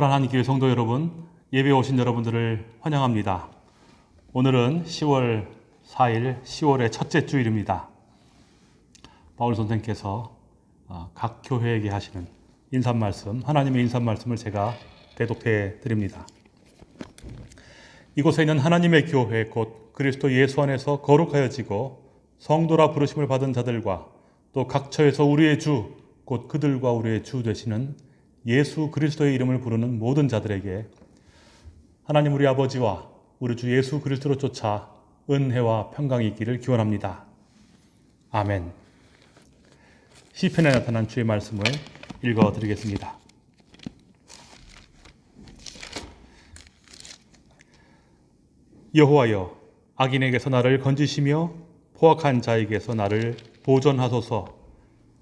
허란한 교회 성도 여러분, 예배 오신 여러분들을 환영합니다. 오늘은 10월 4일, 10월의 첫째 주일입니다. 바울 선생께서 어, 각 교회에게 하시는 인사 말씀, 하나님의 인사 말씀을 제가 대독해 드립니다. 이곳에 있는 하나님의 교회 곧 그리스도 예수 안에서 거룩하여지고 성도라 부르심을 받은 자들과 또 각처에서 우리의 주, 곧 그들과 우리의 주 되시는 예수 그리스도의 이름을 부르는 모든 자들에게 하나님 우리 아버지와 우리 주 예수 그리스도로 쫓아 은혜와 평강이 있기를 기원합니다. 아멘. 시편에 나타난 주의 말씀을 읽어 드리겠습니다. 여호와여 악인에게서 나를 건지시며 포악한 자에게서 나를 보존하소서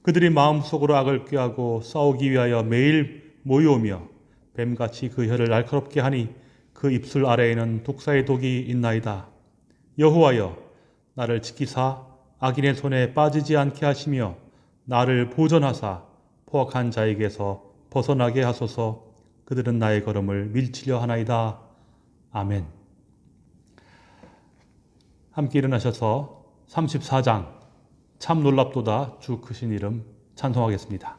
그들이 마음속으로 악을 꾀하고 싸우기 위하여 매일 모여오며 뱀같이 그 혀를 날카롭게 하니 그 입술 아래에는 독사의 독이 있나이다. 여호와여 나를 지키사 악인의 손에 빠지지 않게 하시며 나를 보존하사 포악한 자에게서 벗어나게 하소서 그들은 나의 걸음을 밀치려 하나이다. 아멘. 함께 일어나셔서 34장 참 놀랍도다 주 크신 이름 찬송하겠습니다.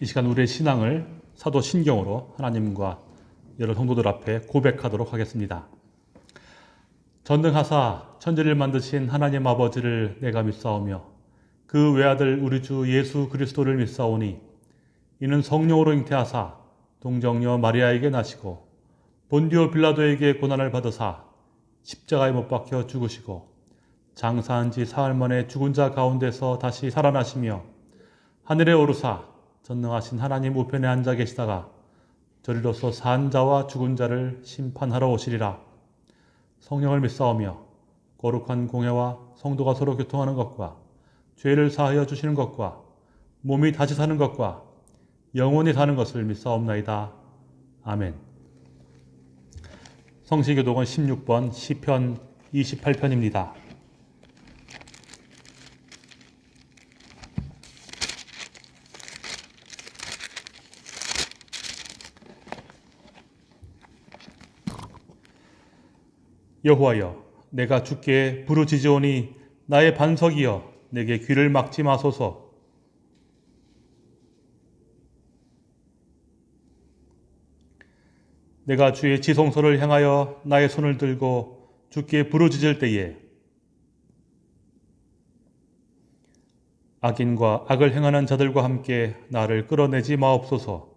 이 시간 우리의 신앙을 사도 신경으로 하나님과 여러 성도들 앞에 고백하도록 하겠습니다. 전능하사 천지를 만드신 하나님 아버지를 내가 믿사오며 그 외아들 우리 주 예수 그리스도를 믿사오니 이는 성령으로 잉태하사 동정녀 마리아에게 나시고 본디오 빌라도에게 고난을 받으사 십자가에 못 박혀 죽으시고 장사한 지 사흘 만에 죽은 자 가운데서 다시 살아나시며 하늘에 오르사 전능하신 하나님 우편에 앉아 계시다가 저리로서 산 자와 죽은 자를 심판하러 오시리라. 성령을 믿사오며 거룩한 공예와 성도가 서로 교통하는 것과 죄를 사하여 주시는 것과 몸이 다시 사는 것과 영원히 사는 것을 믿사옵나이다. 아멘. 성시교독은 16번 시편 28편입니다. 여호와여 내가 주께 부르짖으오니 나의 반석이여 내게 귀를 막지 마소서. 내가 주의 지성소를 향하여 나의 손을 들고 주께 부르짖을 때에 악인과 악을 행하는 자들과 함께 나를 끌어내지 마옵소서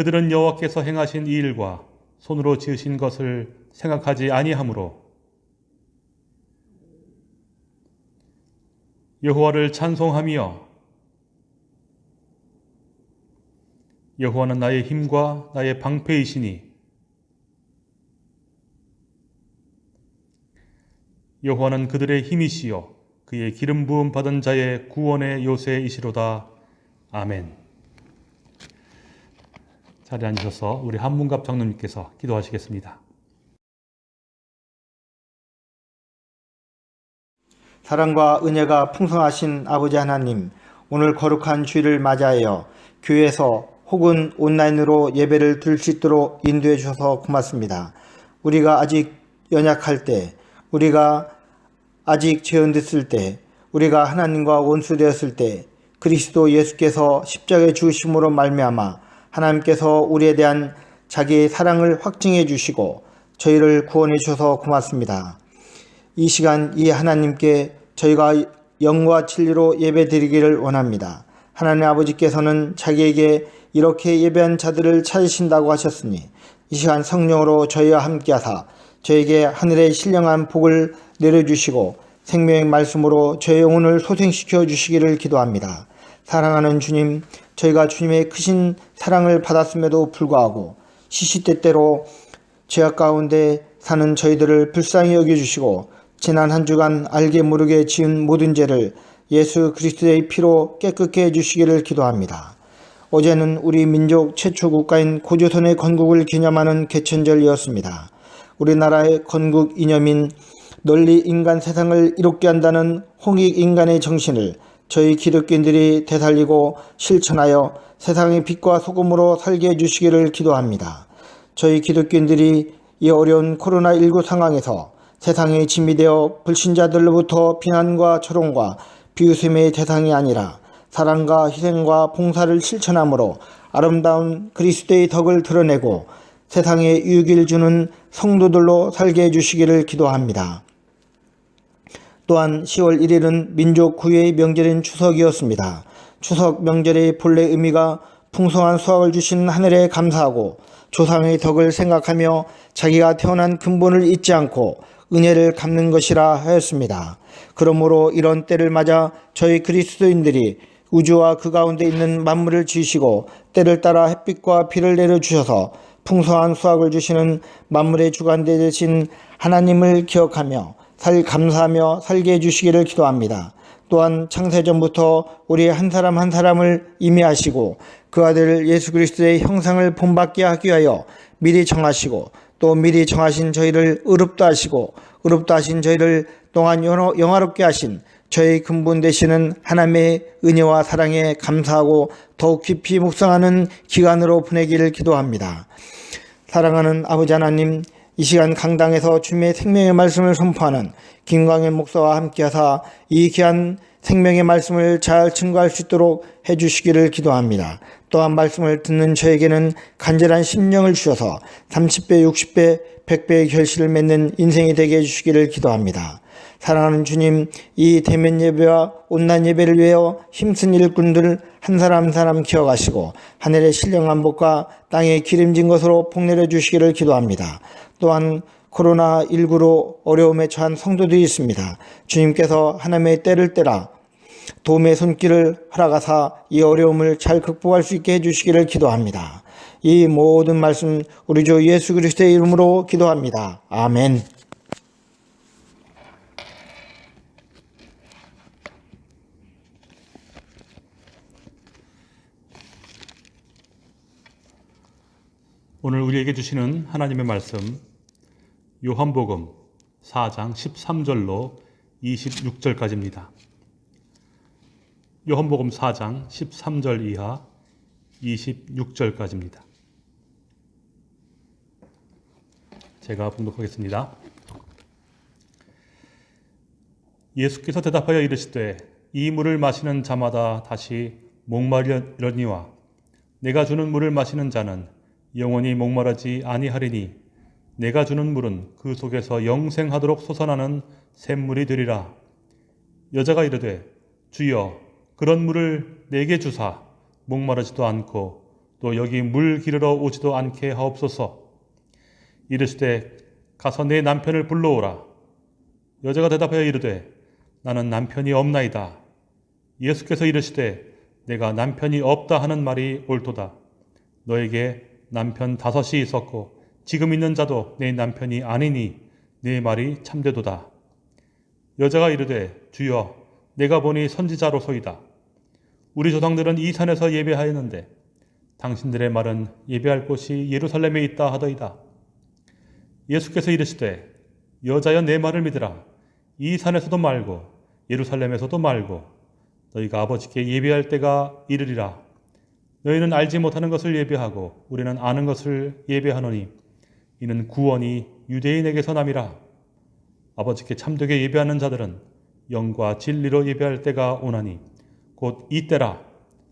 그들은 여호와께서 행하신 이 일과 손으로 지으신 것을 생각하지 아니하므로 여호와를 찬송하며 여호와는 나의 힘과 나의 방패이시니 여호와는 그들의 힘이시요 그의 기름 부음 받은 자의 구원의 요새이시로다. 아멘. 자리에 앉으셔서 우리 한문갑 장로님께서 기도하시겠습니다. 사랑과 은혜가 풍성하신 아버지 하나님, 오늘 거룩한 주일을 맞이하여 교회에서 혹은 온라인으로 예배를 드릴 수 있도록 인도해 주셔서 고맙습니다. 우리가 아직 연약할 때, 우리가 아직 재현됐을 때, 우리가 하나님과 원수되었을 때, 그리스도 예수께서 십자가에 죽으심으로 말미암아 하나님께서 우리에 대한 자기의 사랑을 확증해 주시고 저희를 구원해 주셔서 고맙습니다. 이 시간 이 하나님께 저희가 영과 진리로 예배 드리기를 원합니다. 하나님 아버지께서는 자기에게 이렇게 예배한 자들을 찾으신다고 하셨으니 이 시간 성령으로 저희와 함께하사 저에게 하늘의 신령한 복을 내려주시고 생명의 말씀으로 저의 영혼을 소생시켜 주시기를 기도합니다. 사랑하는 주님, 저희가 주님의 크신 사랑을 받았음에도 불구하고 시시때때로 죄악 가운데 사는 저희들을 불쌍히 여겨주시고 지난 한 주간 알게 모르게 지은 모든 죄를 예수 그리스도의 피로 깨끗게 해주시기를 기도합니다. 어제는 우리 민족 최초 국가인 고조선의 건국을 기념하는 개천절이었습니다. 우리나라의 건국 이념인 널리 인간 세상을 이롭게 한다는 홍익 인간의 정신을 저희 기독교인들이 되살리고 실천하여 세상의 빛과 소금으로 살게 해주시기를 기도합니다. 저희 기독교인들이 이 어려운 코로나19 상황에서 세상에 짐이 되어 불신자들로부터 비난과 조롱과 비웃음의 대상이 아니라 사랑과 희생과 봉사를 실천함으로 아름다운 그리스도의 덕을 드러내고 세상에 유익을 주는 성도들로 살게 해주시기를 기도합니다. 또한 10월 1일은 민족 구회의 명절인 추석이었습니다. 추석 명절의 본래 의미가 풍성한 수확을 주신 하늘에 감사하고 조상의 덕을 생각하며 자기가 태어난 근본을 잊지 않고 은혜를 갚는 것이라 하였습니다. 그러므로 이런 때를 맞아 저희 그리스도인들이 우주와 그 가운데 있는 만물을 지으시고 때를 따라 햇빛과 비를 내려주셔서 풍성한 수확을 주시는 만물의 주관대 되신 하나님을 기억하며 살 감사하며 살게 해주시기를 기도합니다. 또한 창세전부터 우리 한 사람 한 사람을 임의하시고 그 아들 예수 그리스도의 형상을 본받게 하기 위하여 미리 정하시고 또 미리 정하신 저희를 의롭다 하시고 의롭다 하신 저희를 동안 영화롭게 하신 저희 근본 되시는 하나님의 은혜와 사랑에 감사하고 더욱 깊이 묵상하는 기간으로 보내기를 기도합니다. 사랑하는 아버지 하나님 이 시간 강당에서 주님의 생명의 말씀을 선포하는 김광현 목사와 함께하사 이 귀한 생명의 말씀을 잘 증거할 수 있도록 해주시기를 기도합니다. 또한 말씀을 듣는 저에게는 간절한 심령을 주셔서 30배, 60배, 100배의 결실을 맺는 인생이 되게 해주시기를 기도합니다. 사랑하는 주님, 이 대면 예배와 온난 예배를 위하여 힘쓴 일꾼들 한 사람 한 사람 기억하시고 하늘의 신령한 복과 땅에 기름진 것으로 복내려 주시기를 기도합니다. 또한 코로나19로 어려움에 처한 성도들이 있습니다. 주님께서 하나님의 때를 때라 도움의 손길을 허락하사 이 어려움을 잘 극복할 수 있게 해주시기를 기도합니다. 이 모든 말씀 우리 주 예수 그리스도의 이름으로 기도합니다. 아멘. 오늘 우리에게 주시는 하나님의 말씀 요한복음 4장 13절로 26절까지입니다. 요한복음 4장 13절 이하 26절까지입니다. 제가 봉독하겠습니다. 예수께서 대답하여 이르시되 이 물을 마시는 자마다 다시 목마르려니와 내가 주는 물을 마시는 자는 영원히 목마르지 아니하리니 내가 주는 물은 그 속에서 영생하도록 솟아나는 샘물이 되리라. 여자가 이르되 주여 그런 물을 내게 주사 목마르지도 않고 또 여기 물 기르러 오지도 않게 하옵소서. 이르시되 가서 내 남편을 불러오라. 여자가 대답하여 이르되 나는 남편이 없나이다. 예수께서 이르시되 내가 남편이 없다 하는 말이 옳도다. 너에게 남편 다섯이 있었고 지금 있는 자도 내 남편이 아니니 네 말이 참되도다. 여자가 이르되 주여 내가 보니 선지자로소이다. 우리 조상들은 이 산에서 예배하였는데 당신들의 말은 예배할 곳이 예루살렘에 있다 하더이다. 예수께서 이르시되 여자여 내 말을 믿으라. 이 산에서도 말고 예루살렘에서도 말고 너희가 아버지께 예배할 때가 이르리라. 너희는 알지 못하는 것을 예배하고 우리는 아는 것을 예배하노니 이는 구원이 유대인에게서 남이라. 아버지께 참되게 예배하는 자들은 영과 진리로 예배할 때가 오나니 곧 이때라.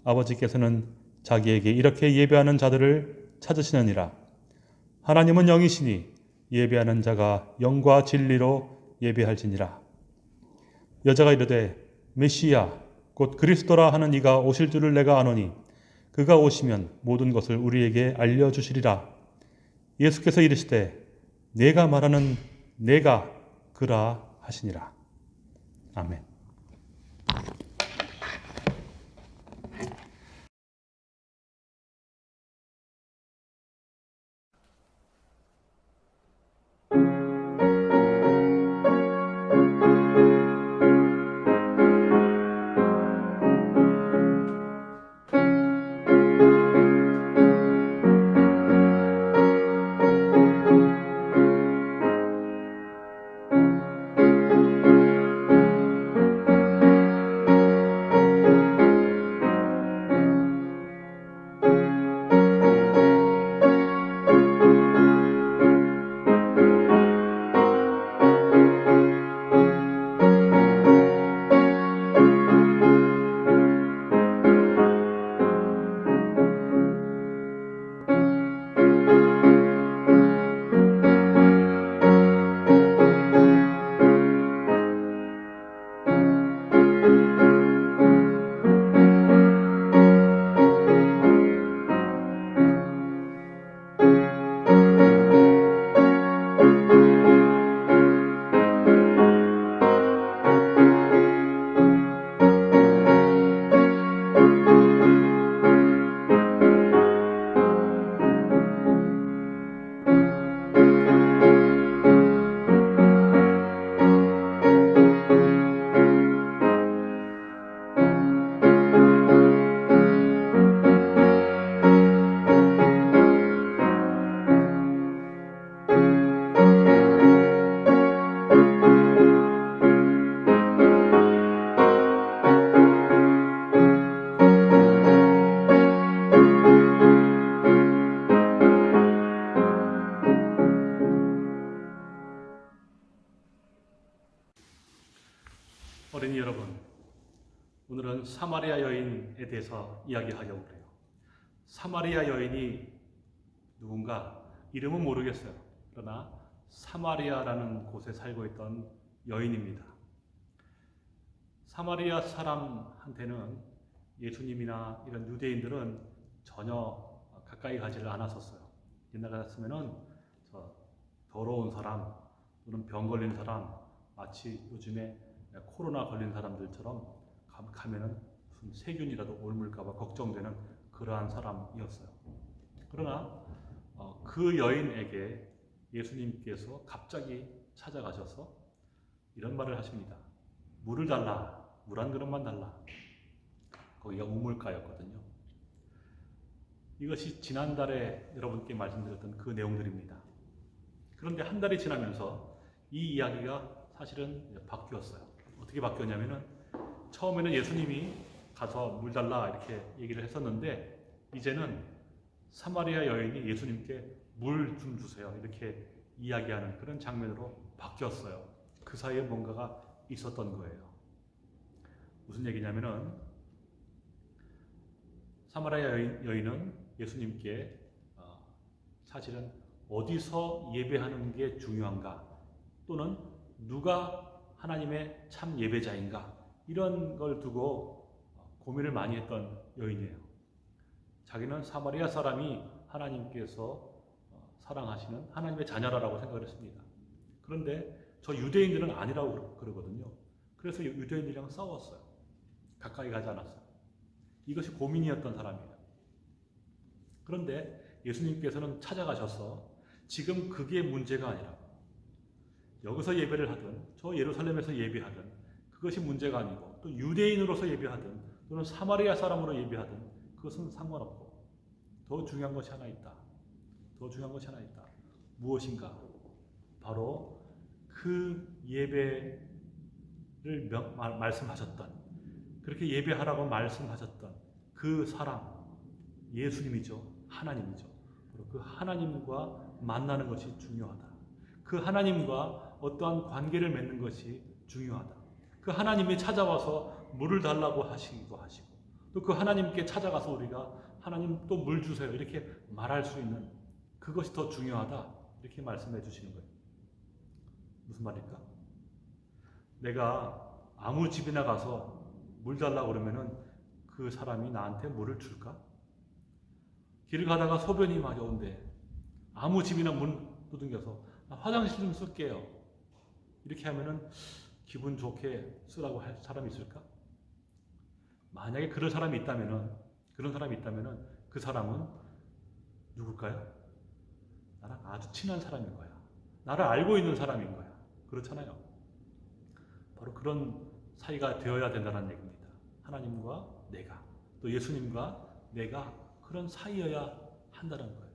아버지께서는 자기에게 이렇게 예배하는 자들을 찾으시느니라. 하나님은 영이시니 예배하는 자가 영과 진리로 예배할지니라. 여자가 이르되 메시야 곧 그리스도라 하는 이가 오실 줄을 내가 아노니 그가 오시면 모든 것을 우리에게 알려 주시리라. 예수께서 이르시되 내가 말하는 내가 그라 하시니라. 아멘. 사마리아 여인이 누군가 이름은 모르겠어요. 그러나 사마리아라는 곳에 살고 있던 여인입니다. 사마리아 사람한테는 예수님이나 이런 유대인들은 전혀 가까이 가지를 않았었어요. 옛날 같았으면은 저 더러운 사람 또는 병 걸린 사람 마치 요즘에 코로나 걸린 사람들처럼 가- 가면은 무슨 세균이라도 옮을까봐 걱정되는 그러한 사람이었어요. 그러나 어, 그 여인에게 예수님께서 갑자기 찾아가셔서 이런 말을 하십니다. 물을 달라. 물 한 그릇만 달라. 거기가 우물가였거든요. 이것이 지난달에 여러분께 말씀드렸던 그 내용들입니다. 그런데 한 달이 지나면서 이 이야기가 사실은 바뀌었어요. 어떻게 바뀌었냐면은 처음에는 예수님이 가서 물 달라 이렇게 얘기를 했었는데 이제는 사마리아 여인이 예수님께 물 좀 주세요 이렇게 이야기하는 그런 장면으로 바뀌었어요. 그 사이에 뭔가가 있었던 거예요. 무슨 얘기냐면은 사마리아 여인, 여인은 예수님께 어, 사실은 어디서 예배하는 게 중요한가 또는 누가 하나님의 참 예배자인가 이런 걸 두고 고민을 많이 했던 여인이에요. 자기는 사마리아 사람이 하나님께서 어, 사랑하시는 하나님의 자녀라고 생각을 했습니다. 그런데 저 유대인들은 아니라고 그러- 그러거든요. 그래서 유- 유대인들이랑 싸웠어요. 가까이 가지 않았어요. 이것이 고민이었던 사람이에요. 그런데 예수님께서는 찾아가셔서 지금 그게 문제가 아니라 여기서 예배를 하든 저 예루살렘에서 예배하든 그것이 문제가 아니고 또 유대인으로서 예배하든 또는 사마리아 사람으로 예배하든 그것은 상관없고 더 중요한 것이 하나 있다. 더 중요한 것이 하나 있다. 무엇인가? 바로 그 예배를 명- 말- 말씀하셨던 그렇게 예배하라고 말씀하셨던 그 사람 예수님이죠. 하나님이죠. 바로 그 하나님과 만나는 것이 중요하다. 그 하나님과 어떠한 관계를 맺는 것이 중요하다. 그 하나님이 찾아와서 물을 달라고 하시기도 하시고 또 그 하나님께 찾아가서 우리가 하나님 또 물 주세요 이렇게 말할 수 있는 그것이 더 중요하다 이렇게 말씀해 주시는 거예요. 무슨 말일까? 내가 아무 집이나 가서 물 달라고 그러면은 그 사람이 나한테 물을 줄까? 길을 가다가 소변이 마려운데 아무 집이나 문 두들겨서 나 화장실 좀 쓸게요. 이렇게 하면은 기분 좋게 쓰라고 할 사람이 있을까? 만약에 그런 사람이 있다면은 그런 사람이 있다면은 그 사람은 누굴까요? 나랑 아주 친한 사람인 거야. 나를 알고 있는 사람인 거야. 그렇잖아요. 바로 그런 사이가 되어야 된다는 얘기입니다. 하나님과 내가 또 예수님과 내가 그런 사이여야 한다는 거예요.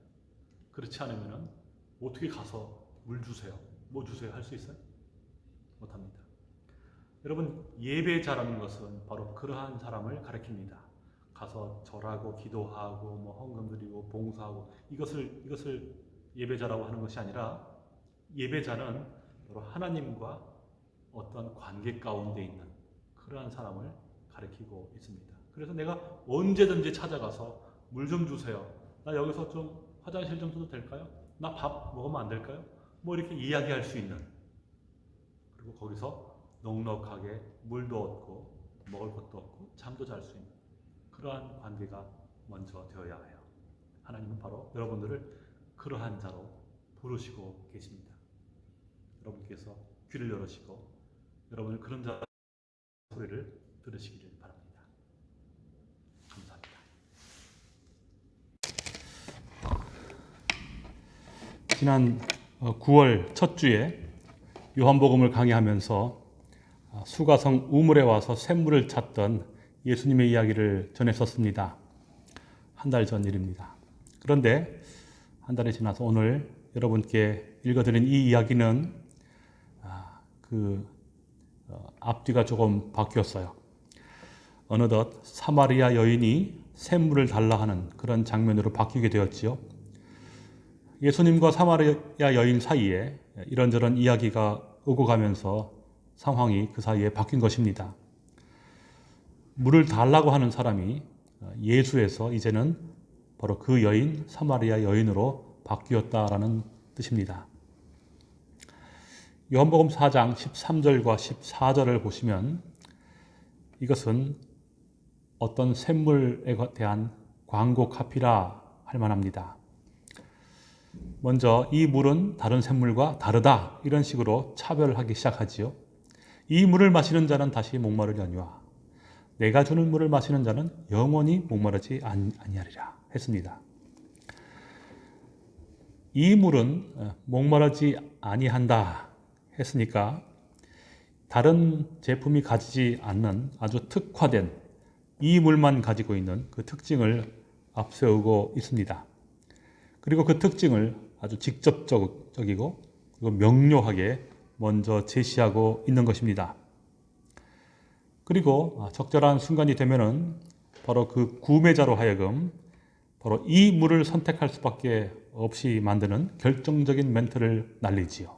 그렇지 않으면은 어떻게 가서 물 주세요, 뭐 주세요 할 수 있어요? 못합니다. 여러분 예배자라는 것은 바로 그러한 사람을 가리킵니다. 가서 절하고 기도하고 뭐 헌금 드리고 봉사하고 이것을 이것을 예배자라고 하는 것이 아니라 예배자는 바로 하나님과 어떤 관계 가운데 있는 그러한 사람을 가리키고 있습니다. 그래서 내가 언제든지 찾아가서 물 좀 주세요. 나 여기서 좀 화장실 좀 써도 될까요? 나 밥 먹으면 안 될까요? 뭐 이렇게 이야기할 수 있는 그리고 거기서 넉넉하게 물도 얻고 먹을 것도 얻고 잠도 잘 수 있는 그러한 관계가 먼저 되어야 해요. 하나님은 바로 여러분들을 그러한 자로 부르시고 계십니다. 여러분께서 귀를 열으시고 여러분을 그런 자 소리를 들으시기를 바랍니다. 감사합니다. 지난 9월 첫 주에 요한복음을 강의하면서 어, 수가성 우물에 와서 샘물을 찾던 예수님의 이야기를 전했었습니다. 한 달 전 일입니다. 그런데 한 달이 지나서 오늘 여러분께 읽어드린 이 이야기는 아, 그 어, 앞뒤가 조금 바뀌었어요. 어느덧 사마리아 여인이 샘물을 달라 하는 그런 장면으로 바뀌게 되었지요. 예수님과 사마리아 여인 사이에 이런저런 이야기가 오고 가면서 상황이 그 사이에 바뀐 것입니다. 물을 달라고 하는 사람이 예수에서 이제는 바로 그 여인 사마리아 여인으로 바뀌었다라는 뜻입니다. 요한복음 4장 13절과 14절을 보시면 이것은 어떤 샘물에 대한 광고 카피라 할 만합니다. 먼저 이 물은 다른 샘물과 다르다 이런 식으로 차별하기 시작하지요. 이 물을 마시는 자는 다시 목마르려니와 내가 주는 물을 마시는 자는 영원히 목마르지 아니하리라 했습니다. 이 물은 어, 목마르지 아니한다 했으니까 다른 제품이 가지지 않는 아주 특화된 이 물만 가지고 있는 그 특징을 앞세우고 있습니다. 그리고 그 특징을 아주 직접적이고 명료하게 먼저 제시하고 있는 것입니다. 그리고 적절한 순간이 되면은 바로 그 구매자로 하여금 바로 이 물을 선택할 수밖에 없이 만드는 결정적인 멘트를 날리지요.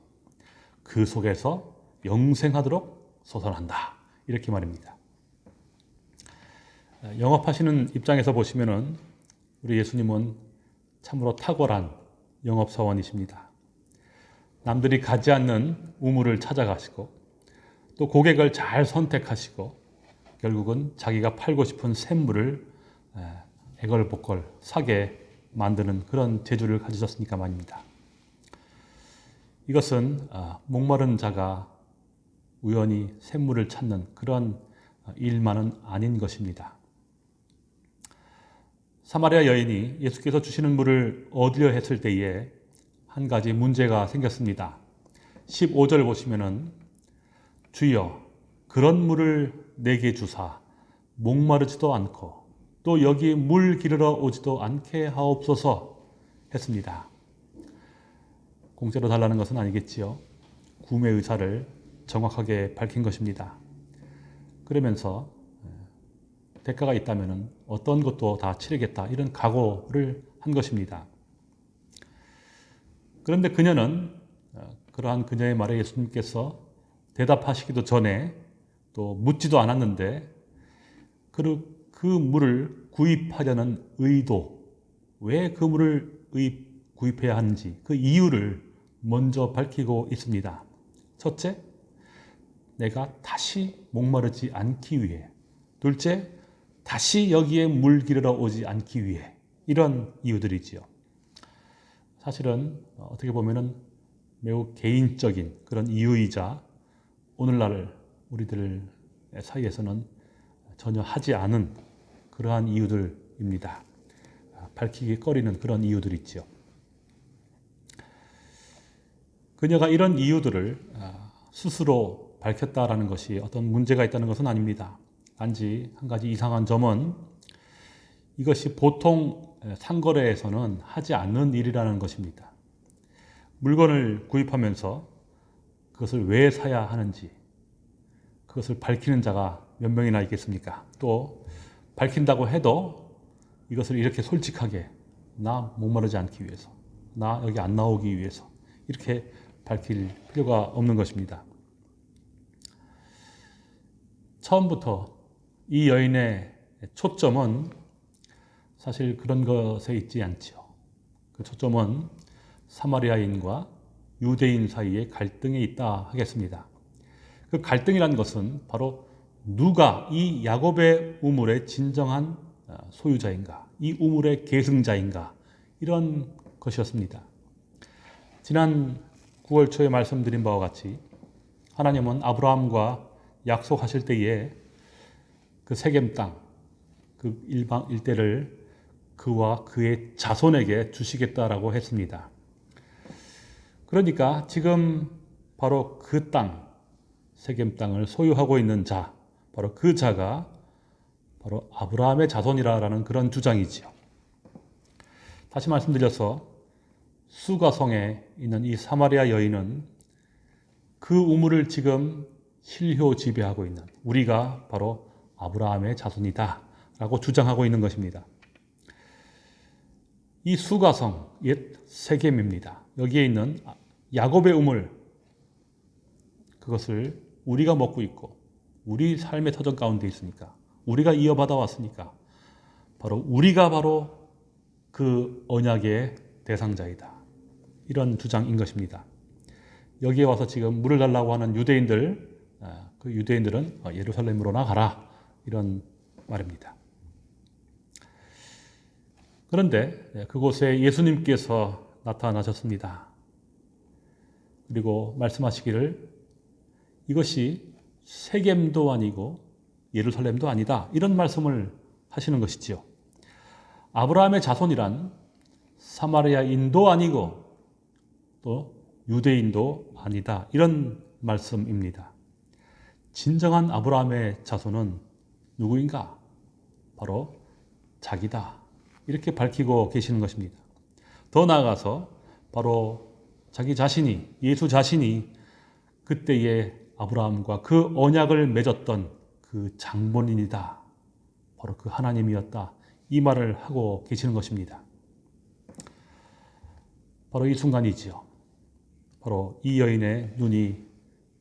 그 속에서 영생하도록 솟아난다. 이렇게 말입니다. 영업하시는 입장에서 보시면은 우리 예수님은 참으로 탁월한 영업사원이십니다. 남들이 가지 않는 우물을 찾아가시고 또 고객을 잘 선택하시고 결국은 자기가 팔고 싶은 샘물을 애걸복걸 사게 만드는 그런 재주를 가지셨으니까 말입니다. 이것은 아, 목마른 자가 우연히 샘물을 찾는 그런 아, 일만은 아닌 것입니다. 사마리아 여인이 예수께서 주시는 물을 얻으려 했을 때에 한 가지 문제가 생겼습니다. 15절 보시면은 주여 그런 물을 내게 주사 목마르지도 않고 또 여기 물 기르러 오지도 않게 하옵소서 했습니다. 공짜로 달라는 것은 아니겠지요. 구매 의사를 정확하게 밝힌 것입니다. 그러면서 예, 대가가 있다면 어떤 것도 다 치르겠다 이런 각오를 한 것입니다. 그런데 그녀는 어, 그러한 그녀의 말에 예수님께서 대답하시기도 전에 또 묻지도 않았는데 그, 그 물을 구입하려는 의도, 왜 그 물을 구입해야 하는지 그 이유를 먼저 밝히고 있습니다. 첫째, 내가 다시 목마르지 않기 위해. 둘째, 다시 여기에 물 기르러 오지 않기 위해. 이런 이유들이지요. 사실은 어떻게 보면은 매우 개인적인 그런 이유이자 오늘날 우리들 사이에서는 전혀 하지 않은 그러한 이유들입니다. 밝히기 꺼리는 그런 이유들이지요. 그녀가 이런 이유들을 아, 스스로 밝혔다라는 것이 어떤 문제가 있다는 것은 아닙니다. 단지 한 가지 이상한 점은 이것이 보통 상거래에서는 하지 않는 일이라는 것입니다. 물건을 구입하면서 그것을 왜 사야 하는지 그것을 밝히는 자가 몇 명이나 있겠습니까? 또 밝힌다고 해도 이것을 이렇게 솔직하게 나 목마르지 않기 위해서 나 여기 안 나오기 위해서 이렇게 밝힐 필요가 없는 것입니다. 처음부터 이 여인의 초점은 사실 그런 것에 있지 않죠. 그 초점은 사마리아인과 유대인 사이의 갈등에 있다 하겠습니다. 그 갈등이란 것은 바로 누가 이 야곱의 우물의 진정한 소유자인가, 이 우물의 계승자인가 이런 것이었습니다. 지난 9월 초에 말씀드린 바와 같이 하나님은 아브라함과 약속하실 때에 그 세겜 땅, 그 일방 일대를 그와 그의 자손에게 주시겠다라고 했습니다. 그러니까 지금 바로 그 땅, 세겜 땅을 소유하고 있는 자, 바로 그 자가 바로 아브라함의 자손이라는 그런 주장이지요. 다시 말씀드려서 수가성에 있는 이 사마리아 여인은 그 우물을 지금 실효 지배하고 있는 우리가 바로 아브라함의 자손이다 라고 주장하고 있는 것입니다. 이 수가성, 옛 세겜입니다. 여기에 있는 야곱의 우물, 그것을 우리가 먹고 있고 우리 삶의 터전 가운데 있으니까 우리가 이어받아 왔으니까 바로 우리가 바로 그 언약의 대상자이다. 이런 주장인 것입니다. 여기에 와서 지금 물을 달라고 하는 유대인들, 아, 그 유대인들은 어, 예루살렘으로 나가라. 이런 말입니다. 그런데 네, 그곳에 예수님께서 나타나셨습니다. 그리고 말씀하시기를 이것이 세겜도 아니고 예루살렘도 아니다. 이런 말씀을 하시는 것이지요. 아브라함의 자손이란 사마리아인도 아니고 또 유대인도 아니다. 이런 말씀입니다. 진정한 아브라함의 자손은 누구인가? 바로 자기다. 이렇게 밝히고 계시는 것입니다. 더 나아가서 바로 자기 자신이, 예수 자신이 그때의 아브라함과 그 언약을 맺었던 그 장본인이다. 바로 그 하나님이었다. 이 말을 하고 계시는 것입니다. 바로 이 순간이지요. 바로 이 여인의 눈이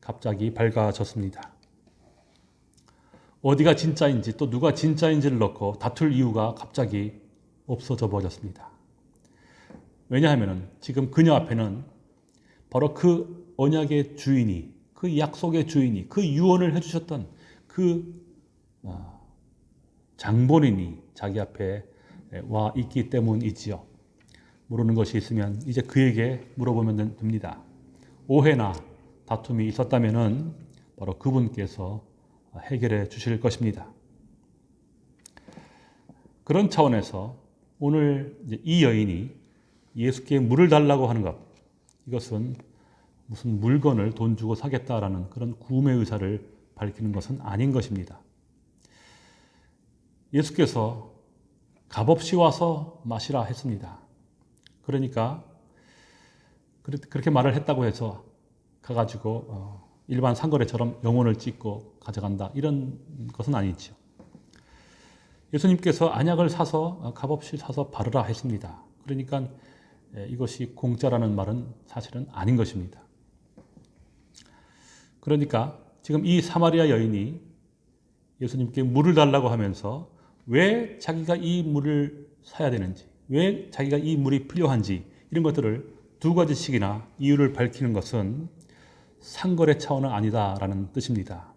갑자기 밝아졌습니다. 어디가 진짜인지 또 누가 진짜인지를 넣고 다툴 이유가 갑자기 없어져 버렸습니다. 왜냐하면 지금 그녀 앞에는 바로 그 언약의 주인이 그 약속의 주인이 그 유언을 해주셨던 그 어, 장본인이 자기 앞에 와 있기 때문이지요. 모르는 것이 있으면 이제 그에게 물어보면 됩니다. 오해나 다툼이 있었다면은 바로 그분께서 해결해 주실 것입니다. 그런 차원에서 오늘 이 여인이 예수께 물을 달라고 하는 것 이것은 무슨 물건을 돈 주고 사겠다라는 그런 구매 의사를 밝히는 것은 아닌 것입니다. 예수께서 값없이 와서 마시라 했습니다. 그러니까 그렇게 말을 했다고 해서 가가지고 어, 일반 상거래처럼 영혼을 찍고 가져간다 이런 것은 아니죠. 예수님께서 안약을 사서 어, 값없이 사서 바르라 했습니다. 그러니까 이것이 공짜라는 말은 사실은 아닌 것입니다. 그러니까 지금 이 사마리아 여인이 예수님께 물을 달라고 하면서 왜 자기가 이 물을 사야 되는지, 왜 자기가 이 물이 필요한지 이런 것들을 두 가지씩이나 이유를 밝히는 것은 상거래 차원은 아니다라는 뜻입니다.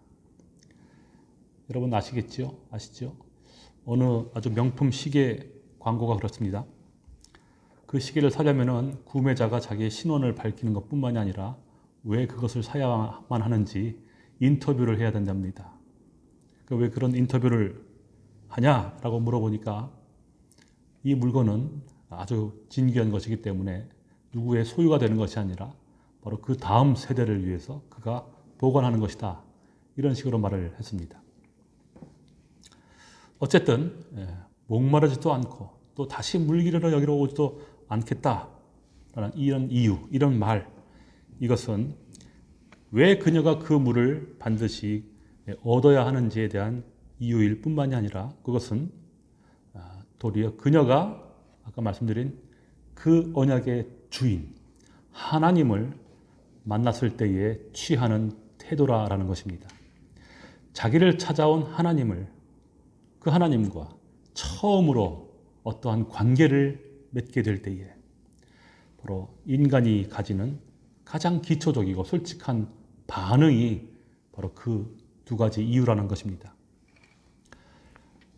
여러분 아시겠죠? 아시죠? 어느 아주 명품 시계 광고가 그렇습니다. 그 시계를 사려면은 구매자가 자기의 신원을 밝히는 것뿐만이 아니라 왜 그것을 사야만 하는지 인터뷰를 해야 된답니다. 그왜 그런 인터뷰를 하냐라고 물어보니까 이 물건은 아주 진귀한 것이기 때문에 누구의 소유가 되는 것이 아니라 바로 그 다음 세대를 위해서 그가 보관하는 것이다. 이런 식으로 말을 했습니다. 어쨌든 예, 목마르지도 않고 또 다시 물기르러 여기로 오지도 않겠다라는 이런 이유, 이런 말 이것은 왜 그녀가 그 물을 반드시 얻어야 하는지에 대한 이유일 뿐만이 아니라 그것은 아, 도리어 그녀가 아까 말씀드린 그 언약의 주인 하나님을 만났을 때에 취하는 태도라라는 것입니다. 자기를 찾아온 하나님을 그 하나님과 처음으로 어떠한 관계를 맺게 될 때에 바로 인간이 가지는 가장 기초적이고 솔직한 반응이 바로 그 두 가지 이유라는 것입니다.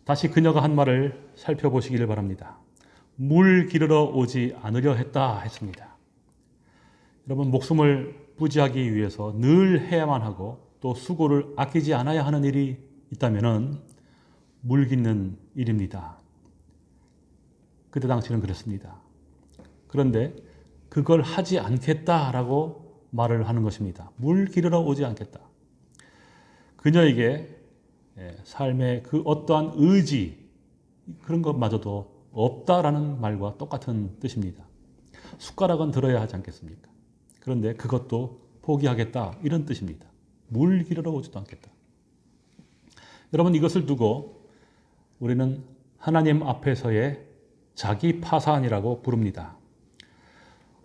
다시 그녀가 한 말을 살펴보시기를 바랍니다. 물 기르러 오지 않으려 했다 했습니다. 여러분 목숨을 부지하기 위해서 늘 해야만 하고 또 수고를 아끼지 않아야 하는 일이 있다면 물 깃는 일입니다. 그때 당시는 그랬습니다. 그런데 그걸 하지 않겠다라고 말을 하는 것입니다. 물 기르러 오지 않겠다. 그녀에게 예, 삶의 그 어떠한 의지 그런 것마저도 없다라는 말과 똑같은 뜻입니다. 숟가락은 들어야 하지 않겠습니까? 그런데 그것도 포기하겠다 이런 뜻입니다. 물 기르러 오지도 않겠다. 여러분 이것을 두고 우리는 하나님 앞에서의 자기 파산이라고 부릅니다.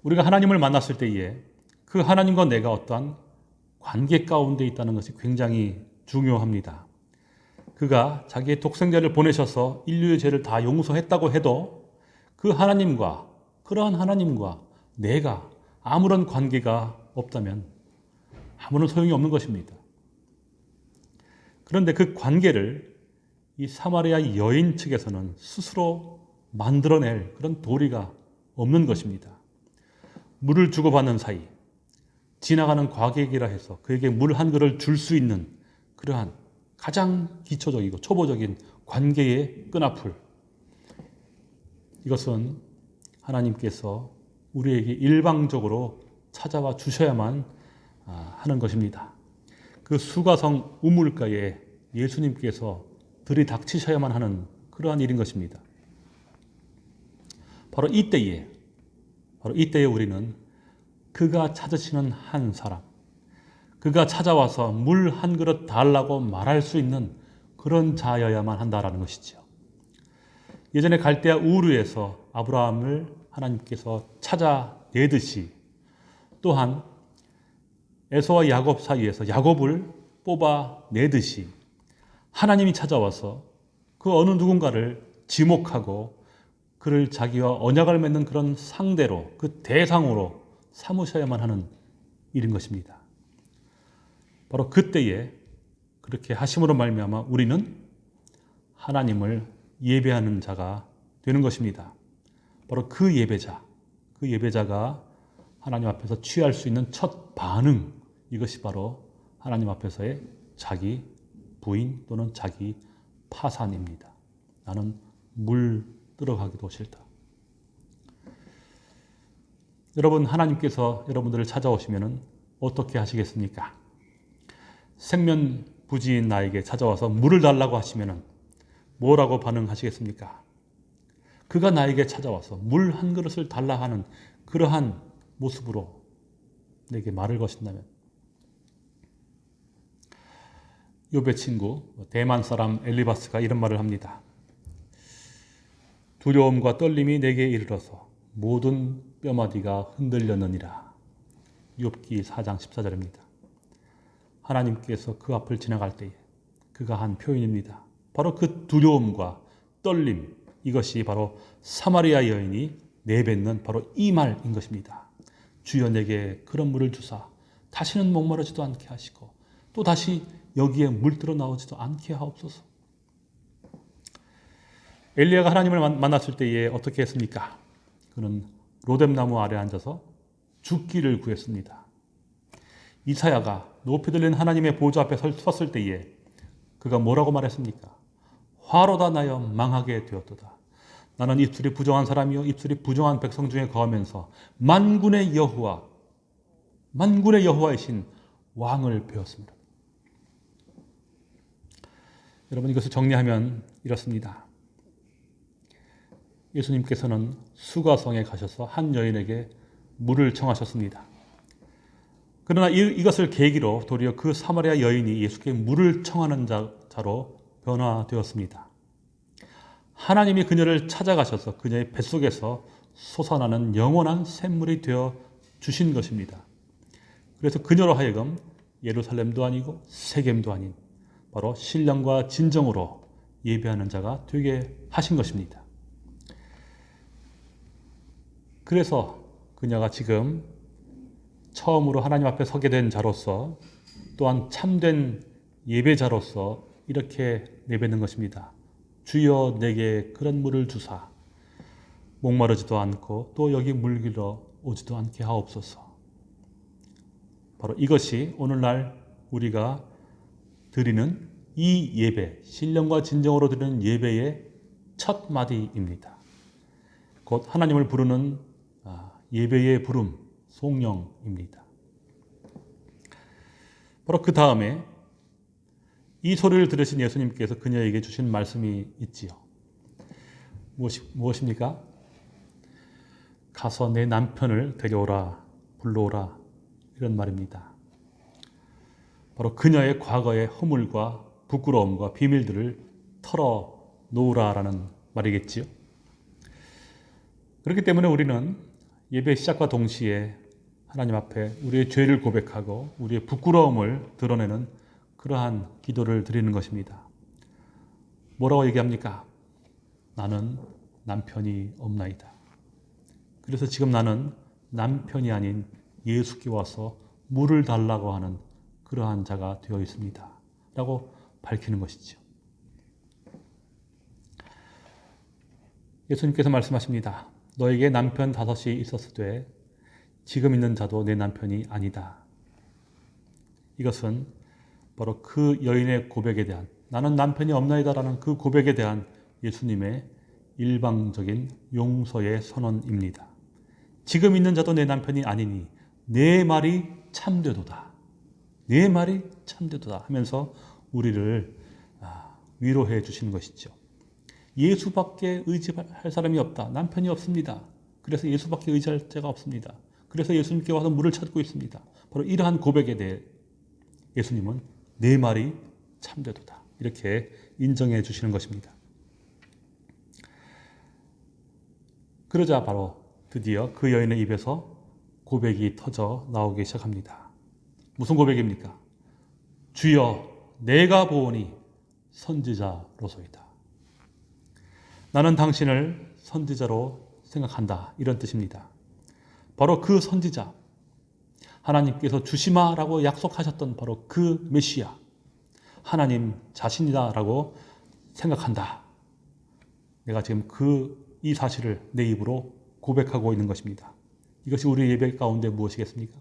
우리가 하나님을 만났을 때에 그 하나님과 내가 어떠한 관계 가운데 있다는 것이 굉장히 중요합니다. 그가 자기의 독생자를 보내셔서 인류의 죄를 다 용서했다고 해도 그 하나님과 그러한 하나님과 내가 아무런 관계가 없다면 아무런 소용이 없는 것입니다. 그런데 그 관계를 이 사마리아 여인 측에서는 스스로 만들어낼 그런 도리가 없는 것입니다. 물을 주고받는 사이, 지나가는 과객이라 해서 그에게 물 한 그릇 줄 수 있는 그러한 가장 기초적이고 초보적인 관계의 끈앞을 이것은 하나님께서 우리에게 일방적으로 찾아와 주셔야만 아, 하는 것입니다. 그 수가성 우물가에 예수님께서 들이닥치셔야만 하는 그러한 일인 것입니다. 바로 이때에 바로 이때에 우리는 그가 찾으시는 한 사람 그가 찾아와서 물 한 그릇 달라고 말할 수 있는 그런 자여야만 한다라는 것이죠. 예전에 갈대아 우르에서 아브라함을 하나님께서 찾아내듯이 또한 에서와 야곱 사이에서 야곱을 뽑아내듯이 하나님이 찾아와서 그 어느 누군가를 지목하고 그를 자기와 언약을 맺는 그런 상대로 그 대상으로 삼으셔야만 하는 일인 것입니다. 바로 그때에 그렇게 하심으로 말미암아 우리는 하나님을 예배하는 자가 되는 것입니다. 바로 그 예배자, 그 예배자가 하나님 앞에서 취할 수 있는 첫 반응, 이것이 바로 하나님 앞에서의 자기 부인 또는 자기 파산입니다. 나는 물 들어가기도 싫다. 여러분, 하나님께서 여러분들을 찾아오시면 어떻게 하시겠습니까? 생면 부지인 나에게 찾아와서 물을 달라고 하시면 뭐라고 반응하시겠습니까? 그가 나에게 찾아와서 물 한 그릇을 달라 하는 그러한 모습으로 내게 말을 거신다면 요배 친구 대만 사람 엘리바스가 이런 말을 합니다. 두려움과 떨림이 내게 이르러서 모든 뼈마디가 흔들렸느니라. 욥기 4장 14절입니다. 하나님께서 그 앞을 지나갈 때에 그가 한 표현입니다. 바로 그 두려움과 떨림 이것이 바로 사마리아 여인이 내뱉는 바로 이 말인 것입니다. 주여 내게 그런 물을 주사 다시는 목마르지도 않게 하시고 또 다시 여기에 물들어 나오지도 않게 하옵소서. 엘리야가 하나님을 만났을 때에 어떻게 했습니까? 그는 로뎀나무 아래 앉아서 죽기를 구했습니다. 이사야가 높이 들린 하나님의 보좌 앞에 섰을 때에 그가 뭐라고 말했습니까? 화로다 나여 망하게 되었도다. 나는 입술이 부정한 사람이요 입술이 부정한 백성 중에 거하면서 만군의 여호와 만군의 여호와이신 왕을 배웠습니다. 여러분 이것을 정리하면 이렇습니다. 예수님께서는 수가성에 가셔서 한 여인에게 물을 청하셨습니다. 그러나 이, 것을 계기로 도리어 그 사마리아 여인이 예수께 물을 청하는 자, 자로 변화되었습니다. 하나님이 그녀를 찾아가셔서 그녀의 뱃속에서 솟아나는 영원한 샘물이 되어 주신 것입니다. 그래서 그녀로 하여금 예루살렘도 아니고 세겜도 아닌 바로 신령과 진정으로 예배하는 자가 되게 하신 것입니다. 그래서 그녀가 지금 처음으로 하나님 앞에 서게 된 자로서 또한 참된 예배자로서 이렇게 내뱉는 것입니다. 주여 내게 그런 물을 주사 목마르지도 않고 또 여기 물길러 오지도 않게 하옵소서. 바로 이것이 오늘날 우리가 드리는 이 예배, 신령과 진정으로 드리는 예배의 첫 마디입니다. 곧 하나님을 부르는 아, 예배의 부름, 송영입니다. 바로 그 다음에 이 소리를 들으신 예수님께서 그녀에게 주신 말씀이 있지요. 무엇이, 무엇입니까? 가서 내 남편을 데려오라, 불러오라, 이런 말입니다. 바로 그녀의 과거의 허물과 부끄러움과 비밀들을 털어 놓으라라는 말이겠지요. 그렇기 때문에 우리는 예배 시작과 동시에 하나님 앞에 우리의 죄를 고백하고 우리의 부끄러움을 드러내는 그러한 기도를 드리는 것입니다. 뭐라고 얘기합니까? 나는 남편이 없나이다. 그래서 지금 나는 남편이 아닌 예수께 와서 물을 달라고 하는 그러한 자가 되어 있습니다. 라고 밝히는 것이죠. 예수님께서 말씀하십니다. 너에게 남편 다섯이 있었을 때 지금 있는 자도 내 남편이 아니다. 이것은 바로 그 여인의 고백에 대한 나는 남편이 없나이다 라는 그 고백에 대한 예수님의 일방적인 용서의 선언입니다. 지금 있는 자도 내 남편이 아니니 내 말이 참되도다. 내 말이 참되도다 하면서 우리를 아, 위로해 주시는 것이죠. 예수밖에 의지할 사람이 없다. 남편이 없습니다. 그래서 예수밖에 의지할 자가 없습니다. 그래서 예수님께 와서 물을 찾고 있습니다. 바로 이러한 고백에 대해 예수님은 내 말이 참되도다. 이렇게 인정해 주시는 것입니다. 그러자 바로 드디어 그 여인의 입에서 고백이 터져 나오기 시작합니다. 무슨 고백입니까? 주여 내가 보오니 선지자로소이다. 나는 당신을 선지자로 생각한다. 이런 뜻입니다. 바로 그 선지자, 하나님께서 주시마라고 약속하셨던 바로 그 메시아, 하나님 자신이다라고 생각한다. 내가 지금 그 이 사실을 내 입으로 고백하고 있는 것입니다. 이것이 우리 예배 가운데 무엇이겠습니까?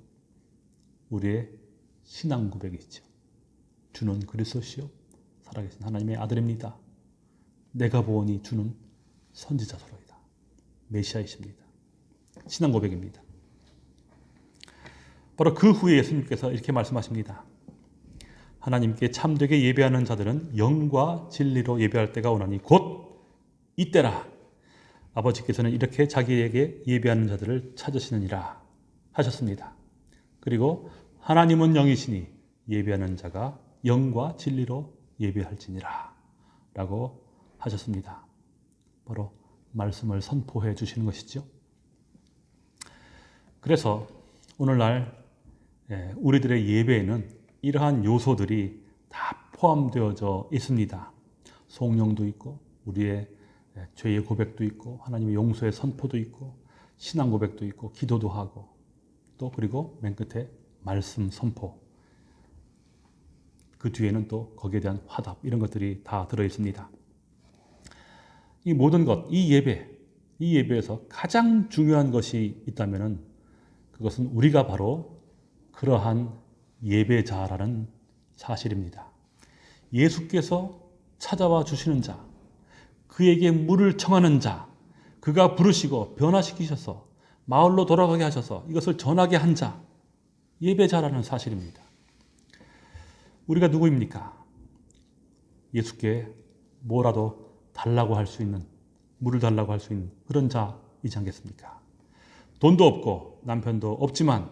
우리의 신앙 고백이죠. 주는 그리스도시요 살아계신 하나님의 아들입니다. 내가 보니 주는 선지자소로이다. 메시아이십니다. 신앙 고백입니다. 바로 그 후에 예수님께서 이렇게 말씀하십니다. 하나님께 참되게 예배하는 자들은 영과 진리로 예배할 때가 오나니 곧 이때라. 아버지께서는 이렇게 자기에게 예배하는 자들을 찾으시느니라 하셨습니다. 그리고 하나님은 영이시니 예배하는 자가 영과 진리로 예배할지니라 라고 하셨습니다. 바로 말씀을 선포해 주시는 것이죠. 그래서 오늘날 예, 우리들의 예배에는 이러한 요소들이 다 포함되어져 있습니다. 성령도 있고 우리의 예, 죄의 고백도 있고 하나님의 용서의 선포도 있고 신앙 고백도 있고 기도도 하고 또 그리고 맨 끝에 말씀 선포 그 뒤에는 또 거기에 대한 화답 이런 것들이 다 들어 있습니다. 이 모든 것, 이 예배, 이 예배에서 가장 중요한 것이 있다면은 그것은 우리가 바로 그러한 예배자라는 사실입니다. 예수께서 찾아와 주시는 자, 그에게 물을 청하는 자, 그가 부르시고 변화시키셔서 마을로 돌아가게 하셔서 이것을 전하게 한 자, 예배자라는 사실입니다. 우리가 누구입니까? 예수께 뭐라도 달라고 할 수 있는, 물을 달라고 할 수 있는 그런 자이지 않겠습니까? 돈도 없고 남편도 없지만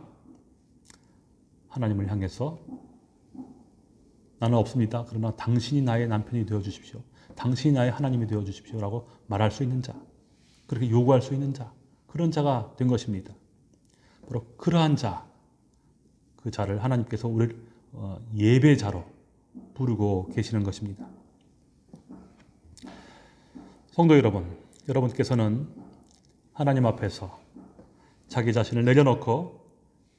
하나님을 향해서 나는 없습니다. 그러나 당신이 나의 남편이 되어 주십시오. 당신이 나의 하나님이 되어 주십시오 라고 말할 수 있는 자. 그렇게 요구할 수 있는 자. 그런 자가 된 것입니다. 바로 그러한 자, 그 자를 하나님께서 우리를 어, 예배자로 부르고 계시는 것입니다. 성도 여러분, 여러분께서는 하나님 앞에서 자기 자신을 내려놓고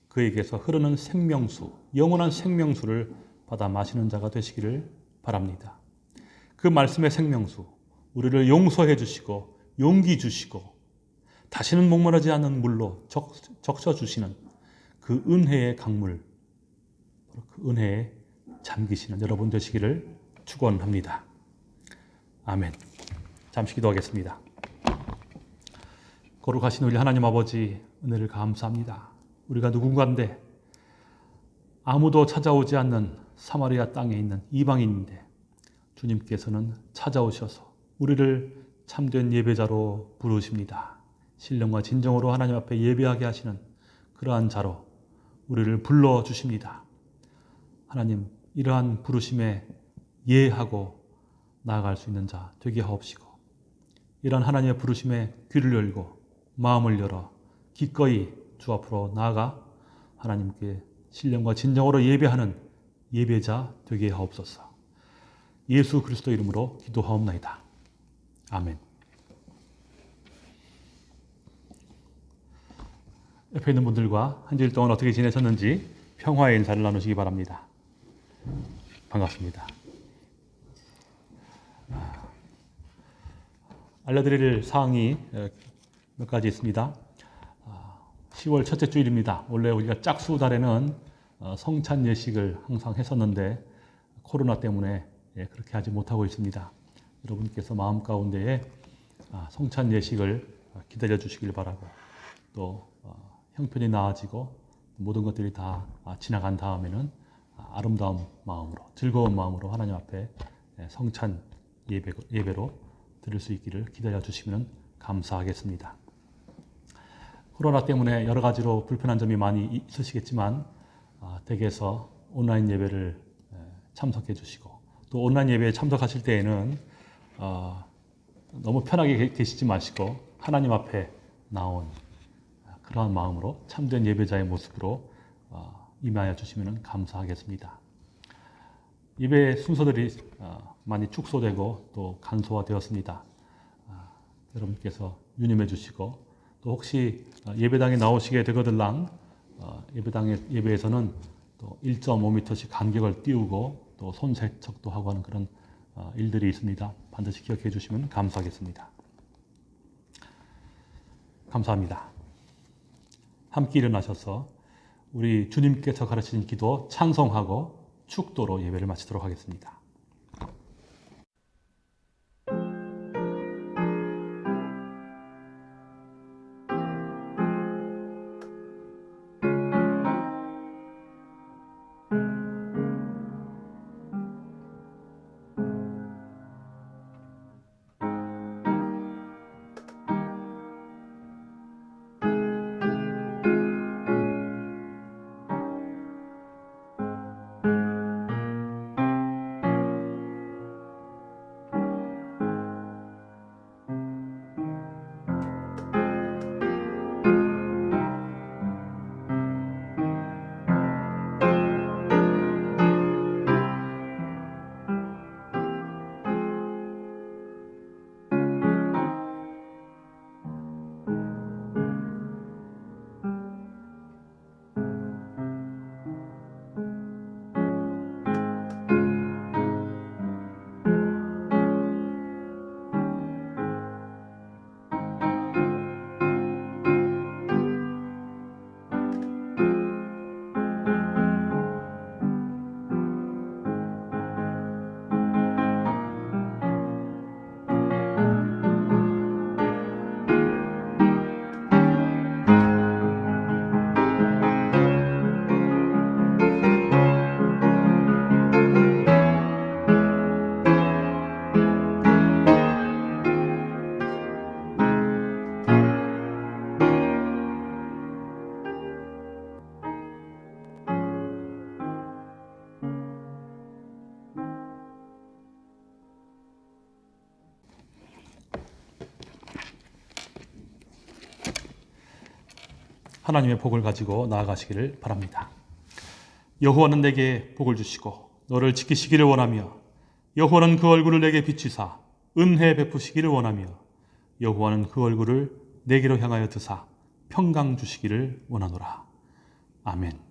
그에게서 흐르는 생명수, 영원한 생명수를 받아 마시는 자가 되시기를 바랍니다. 그 말씀의 생명수, 우리를 용서해 주시고 용기 주시고 다시는 목마르지 않는 물로 적, 적셔 주시는 그 은혜의 강물, 그 은혜에 잠기시는 여러분 되시기를 축원합니다. 아멘. 잠시 기도하겠습니다. 거룩하신 우리 하나님 아버지 은혜를 감사합니다. 우리가 누군가인데 아무도 찾아오지 않는 사마리아 땅에 있는 이방인인데 주님께서는 찾아오셔서 우리를 참된 예배자로 부르십니다. 신령과 진정으로 하나님 앞에 예배하게 하시는 그러한 자로 우리를 불러 주십니다. 하나님 이러한 부르심에 예하고 나아갈 수 있는 자 되게 하옵시고 이러한 하나님의 부르심에 귀를 열고 마음을 열어 기꺼이 주 앞으로 나아가 하나님께 신령과 진정으로 예배하는 예배자 되게 하옵소서. 예수 그리스도 이름으로 기도하옵나이다. 아멘. 옆에 있는 분들과 한 주일 동안 어떻게 지내셨는지 평화의 인사를 나누시기 바랍니다. 반갑습니다. 아, 알려드릴 사항이 몇 가지 있습니다. 10월 아, 첫째 주일입니다. 원래 우리가 짝수 달에는 어, 성찬 예식을 항상 했었는데 코로나 때문에 예, 그렇게 하지 못하고 있습니다. 여러분께서 마음 가운데에 아, 성찬 예식을 기다려 주시길 바라고 또 어, 형편이 나아지고 모든 것들이 다 지나간 다음에는 아름다운 마음으로 즐거운 마음으로 하나님 앞에 예, 성찬 예배, 예배로 드릴 수 있기를 기다려 주시면 감사하겠습니다. 코로나 때문에 여러 가지로 불편한 점이 많이 있으시겠지만 아, 댁에서 온라인 예배를 예, 참석해 주시고 또 온라인 예배에 참석하실 때에는 어, 너무 편하게 계시지 마시고 하나님 앞에 나온 그러한 마음으로 참된 예배자의 모습으로 어, 임하여 주시면 감사하겠습니다. 예배 순서들이 어, 많이 축소되고 또 간소화되었습니다. 아, 여러분께서 유념해 주시고 또 혹시 예배당에 나오시게 되거들랑 예배당의 예배에서는 또 1.5m씩 간격을 띄우고 또 손 세척도 하고 하는 그런 일들이 있습니다. 반드시 기억해 주시면 감사하겠습니다. 감사합니다. 함께 일어나셔서 우리 주님께서 가르치신 기도 찬송하고 축도로 예배를 마치도록 하겠습니다. 하나님의 복을 가지고 나아가시기를 바랍니다. 여호와는 내게 복을 주시고 너를 지키시기를 원하며 여호와는 그 얼굴을 내게 비추사 은혜 베푸시기를 원하며 여호와는 그 얼굴을 내게로 향하여 드사 평강 주시기를 원하노라. 아멘.